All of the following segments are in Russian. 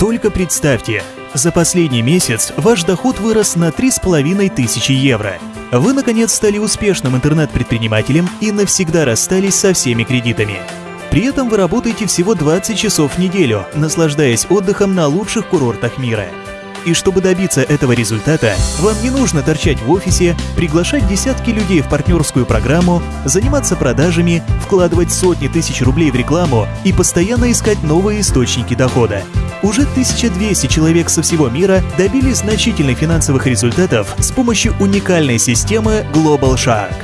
Только представьте, за последний месяц ваш доход вырос на 3,5 тысячи евро. Вы, наконец, стали успешным интернет-предпринимателем и навсегда расстались со всеми кредитами. При этом вы работаете всего 20 часов в неделю, наслаждаясь отдыхом на лучших курортах мира. И чтобы добиться этого результата, вам не нужно торчать в офисе, приглашать десятки людей в партнерскую программу, заниматься продажами, вкладывать сотни тысяч рублей в рекламу и постоянно искать новые источники дохода. Уже 1200 человек со всего мира добились значительных финансовых результатов с помощью уникальной системы Global Shark.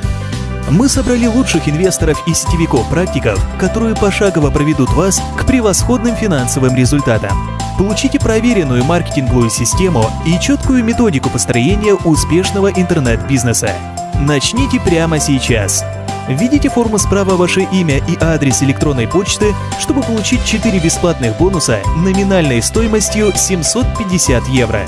Мы собрали лучших инвесторов и сетевиков-практиков, которые пошагово проведут вас к превосходным финансовым результатам. Получите проверенную маркетинговую систему и четкую методику построения успешного интернет-бизнеса. Начните прямо сейчас. Введите форму справа ваше имя и адрес электронной почты, чтобы получить 4 бесплатных бонуса номинальной стоимостью 750 евро.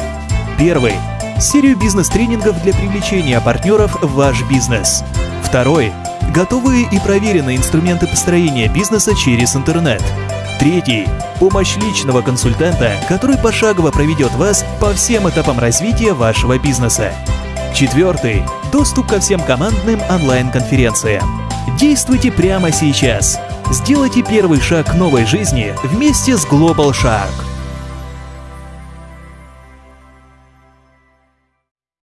Первый. Серию бизнес-тренингов для привлечения партнеров в ваш бизнес. Второй. Готовые и проверенные инструменты построения бизнеса через интернет. Третий. Помощь личного консультанта, который пошагово проведет вас по всем этапам развития вашего бизнеса. Четвертый. Доступ ко всем командным онлайн-конференциям. Действуйте прямо сейчас. Сделайте первый шаг к новой жизни вместе с Global Shark.